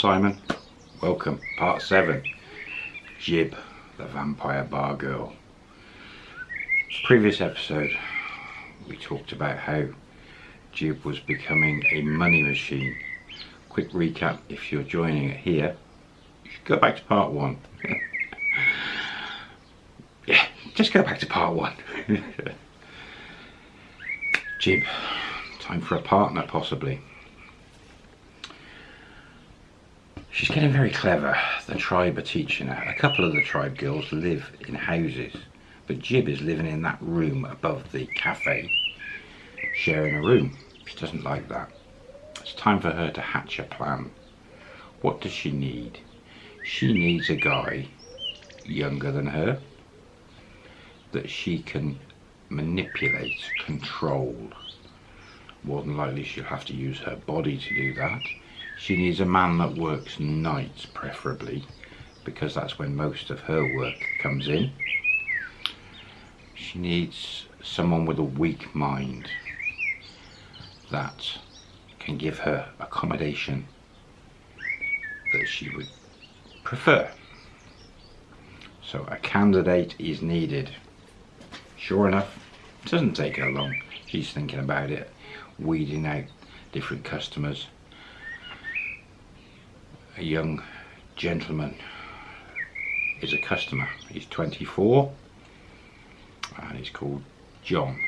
Simon. Welcome, part 7. Jib, the vampire bar girl. Previous episode, we talked about how Jib was becoming a money machine. Quick recap, if you're joining it here, you should go back to part 1. yeah, just go back to part 1. Jib, time for a partner possibly. She's getting very clever. The tribe are teaching her. A couple of the tribe girls live in houses, but Jib is living in that room above the cafe, sharing a room. She doesn't like that. It's time for her to hatch a plan. What does she need? She needs a guy younger than her that she can manipulate, control. More than likely she'll have to use her body to do that she needs a man that works nights, preferably, because that's when most of her work comes in. She needs someone with a weak mind that can give her accommodation that she would prefer. So a candidate is needed. Sure enough, it doesn't take her long. She's thinking about it, weeding out different customers a young gentleman is a customer. He's 24 and he's called John.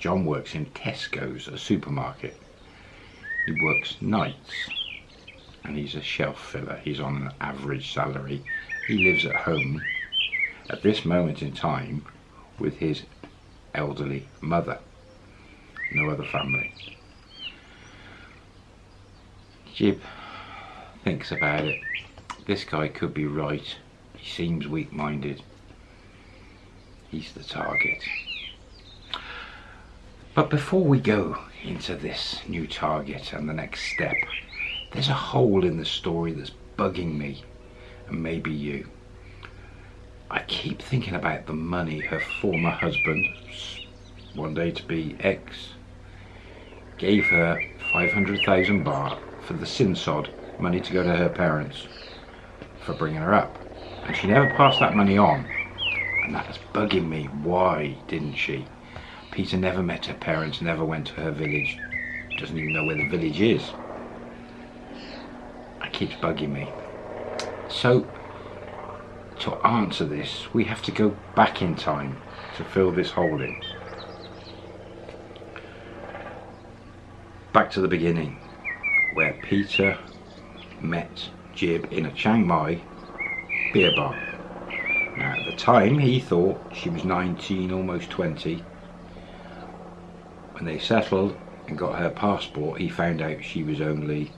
John works in Tesco's, a supermarket. He works nights and he's a shelf filler. He's on an average salary. He lives at home at this moment in time with his elderly mother. No other family. Jib thinks about it, this guy could be right. He seems weak-minded. He's the target. But before we go into this new target and the next step, there's a hole in the story that's bugging me, and maybe you. I keep thinking about the money her former husband, one day to be ex, gave her 500,000 baht for the sinsod money to go to her parents for bringing her up. And she never passed that money on. And that was bugging me. Why didn't she? Peter never met her parents, never went to her village. Doesn't even know where the village is. It keeps bugging me. So, to answer this, we have to go back in time to fill this hole in. Back to the beginning, where Peter met Jib in a Chiang Mai beer bar. Now at the time he thought she was 19, almost 20. When they settled and got her passport he found out she was only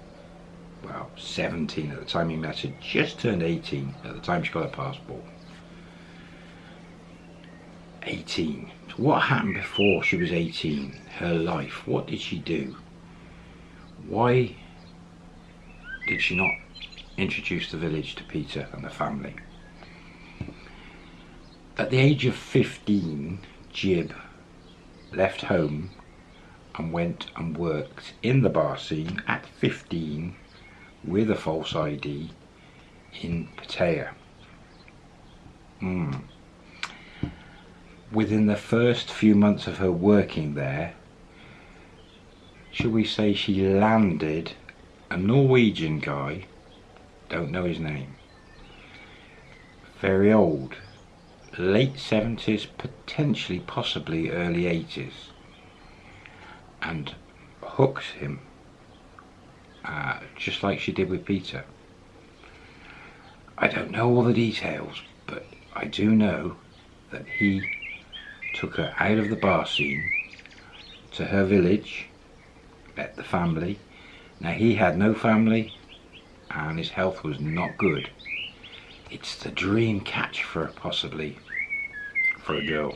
well 17 at the time he met her, just turned 18 at the time she got her passport. 18. So what happened before she was 18? Her life. What did she do? Why did she not introduce the village to Peter and the family? At the age of 15, Jib left home and went and worked in the bar scene at 15 with a false ID in Pattaya. Mm. Within the first few months of her working there, shall we say she landed a Norwegian guy, don't know his name, very old, late 70s, potentially possibly early 80s, and hooks him uh, just like she did with Peter. I don't know all the details, but I do know that he took her out of the bar scene to her village, met the family, now he had no family and his health was not good. It's the dream catch for possibly for a girl.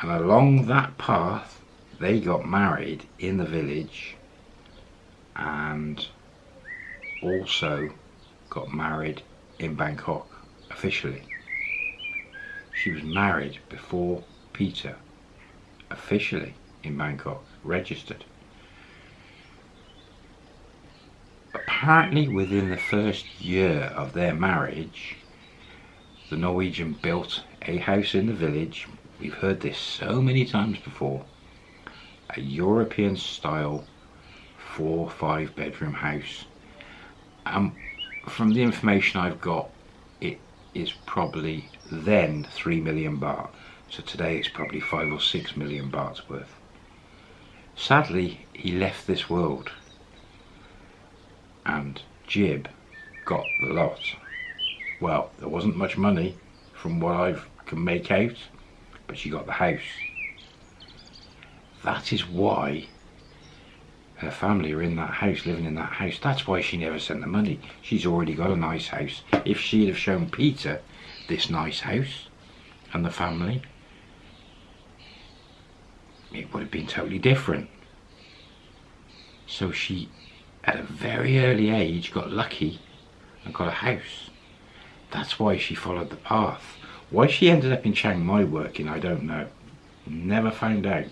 And along that path they got married in the village and also got married in Bangkok officially. She was married before Peter officially in Bangkok registered. Apparently within the first year of their marriage, the Norwegian built a house in the village. We've heard this so many times before. A European style four five bedroom house. And from the information I've got, it is probably then three million baht. So today it's probably five or six million bahts worth. Sadly, he left this world and Jib got the lot. Well, there wasn't much money from what I can make out, but she got the house. That is why her family are in that house, living in that house. That's why she never sent the money. She's already got a nice house. If she'd have shown Peter this nice house and the family, it would have been totally different. So she at a very early age got lucky and got a house. That's why she followed the path. Why she ended up in Chiang Mai working, I don't know. Never found out.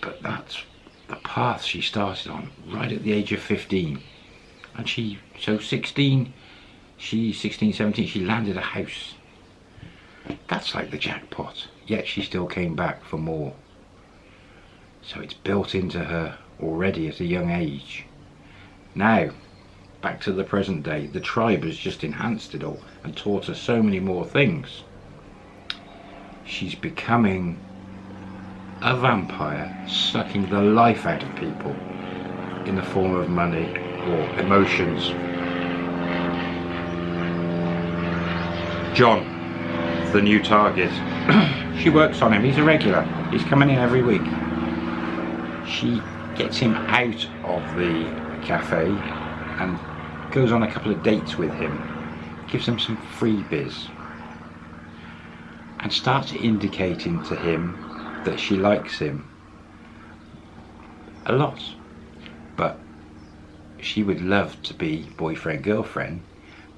But that's the path she started on right at the age of 15. And she, so 16, she, 16, 17, she landed a house. That's like the jackpot. Yet she still came back for more. So it's built into her already at a young age. Now, back to the present day, the tribe has just enhanced it all and taught her so many more things. She's becoming a vampire, sucking the life out of people in the form of money or emotions. John, the new target. she works on him, he's a regular. He's coming in every week. She gets him out of the cafe and goes on a couple of dates with him, gives him some freebies and starts indicating to him that she likes him a lot. But she would love to be boyfriend girlfriend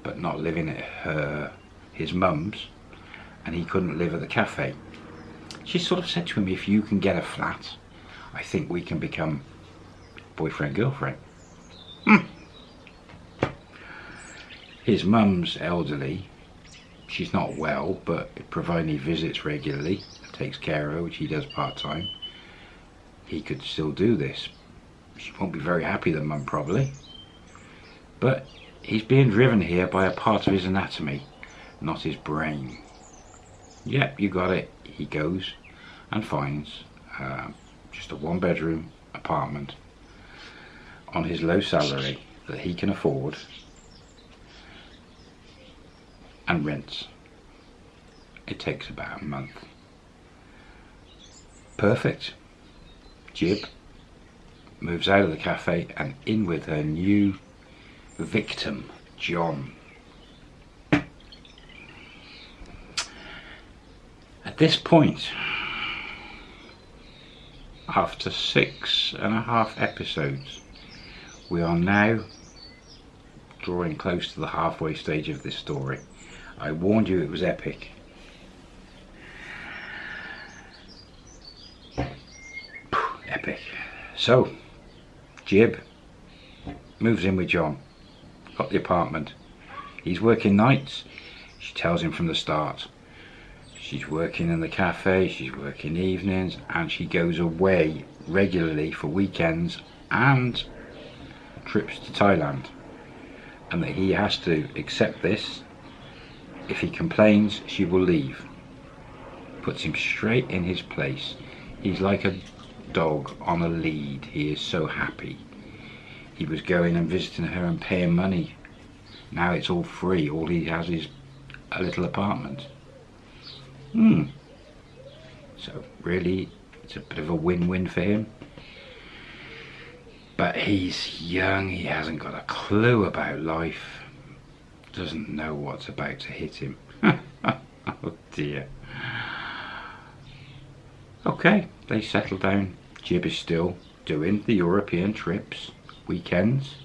but not living at her his mum's and he couldn't live at the cafe. She sort of said to him if you can get a flat I think we can become boyfriend girlfriend. Hmm. His mum's elderly. She's not well, but providing he visits regularly, takes care of her, which he does part time, he could still do this. She won't be very happy, the mum probably. But he's being driven here by a part of his anatomy, not his brain. Yep, you got it. He goes and finds uh, just a one bedroom apartment on his low salary that he can afford and rents. It takes about a month. Perfect. Jib moves out of the cafe and in with her new victim, John. At this point, after six and a half episodes, we are now drawing close to the halfway stage of this story. I warned you it was epic. epic. So, Jib moves in with John. Got the apartment. He's working nights. She tells him from the start. She's working in the cafe, she's working evenings, and she goes away regularly for weekends and trips to Thailand and that he has to accept this. If he complains she will leave. Puts him straight in his place. He's like a dog on a lead. He is so happy. He was going and visiting her and paying money. Now it's all free. All he has is a little apartment. Hmm. So really it's a bit of a win-win for him but he's young, he hasn't got a clue about life, doesn't know what's about to hit him. oh dear. Okay, they settle down. Jib is still doing the European trips, weekends,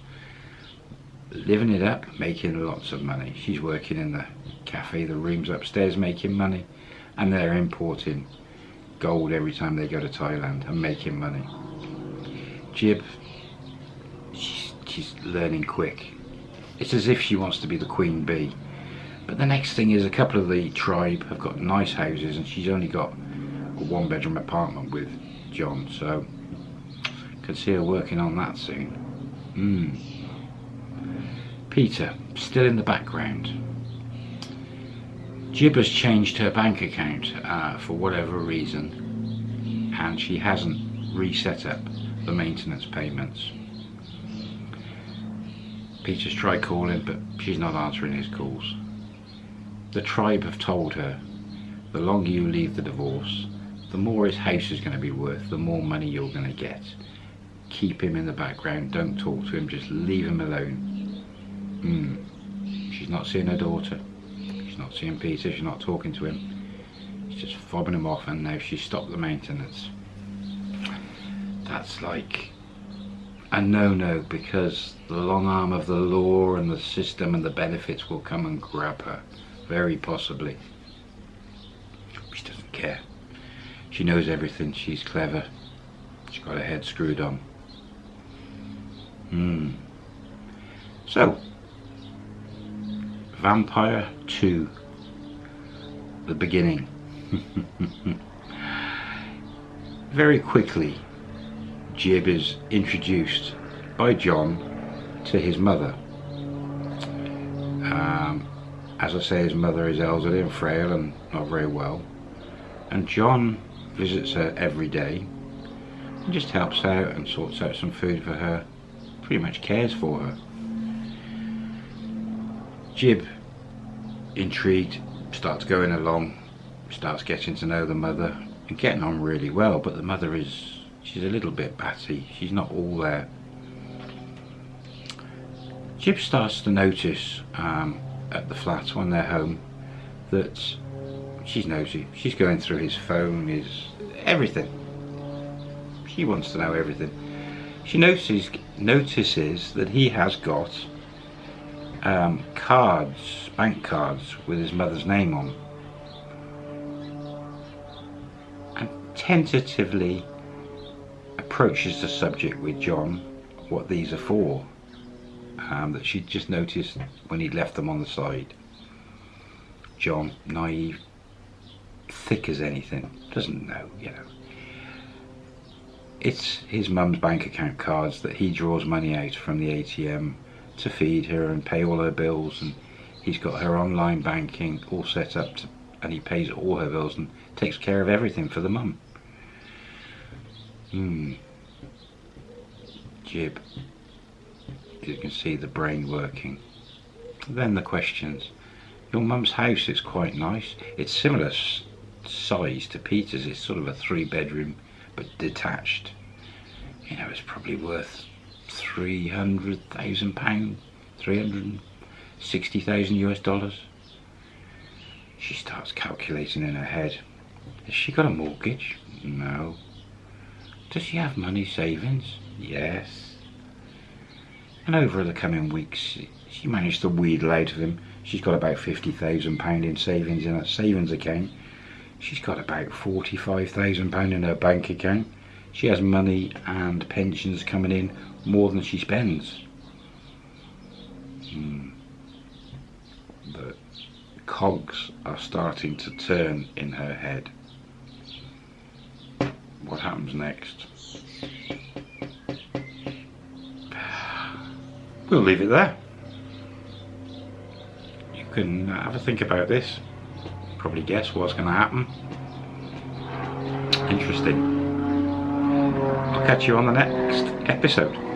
living it up, making lots of money. She's working in the cafe, the rooms upstairs making money, and they're importing gold every time they go to Thailand and making money. Jib she's learning quick. It's as if she wants to be the queen bee. But the next thing is a couple of the tribe have got nice houses and she's only got a one bedroom apartment with John. So can see her working on that soon. Hmm. Peter, still in the background. Jib has changed her bank account uh, for whatever reason and she hasn't reset up the maintenance payments. Peter's tried calling but she's not answering his calls. The tribe have told her the longer you leave the divorce the more his house is going to be worth, the more money you're going to get. Keep him in the background, don't talk to him, just leave him alone. Mm. She's not seeing her daughter, she's not seeing Peter, she's not talking to him. She's just fobbing him off and now she's stopped the maintenance that's like a no-no because the long arm of the law and the system and the benefits will come and grab her very possibly. She doesn't care. She knows everything. She's clever. She's got her head screwed on. Hmm. So Vampire 2 the beginning. Very quickly Jib is introduced by John to his mother. Um, as I say, his mother is elderly and frail and not very well. And John visits her every day and just helps out and sorts out some food for her. Pretty much cares for her. Jib, intrigued, starts going along, starts getting to know the mother and getting on really well, but the mother is she's a little bit batty. She's not all there. Jib starts to notice um, at the flat when they're home that she's nosy. She's going through his phone his everything. She wants to know everything. She notices notices that he has got um, cards bank cards with his mother's name on. And tentatively approaches the subject with John what these are for. Um, that she'd just noticed when he'd left them on the side. John naive thick as anything doesn't know you know. It's his mum's bank account cards that he draws money out from the ATM to feed her and pay all her bills and he's got her online banking all set up to, and he pays all her bills and takes care of everything for the mum Hmm. Jib. You can see the brain working. Then the questions. Your mum's house is quite nice. It's similar size to Peter's. It's sort of a three bedroom but detached. You know, it's probably worth three hundred thousand pounds, three hundred sixty thousand US dollars. She starts calculating in her head. Has she got a mortgage? No. Does she have money savings? Yes. And over the coming weeks, she managed to wheedle out of him. She's got about £50,000 in savings in her savings account. She's got about £45,000 in her bank account. She has money and pensions coming in more than she spends. Hmm. The cogs are starting to turn in her head what happens next. We'll leave it there. You can uh, have a think about this. Probably guess what's going to happen. Interesting. I'll catch you on the next episode.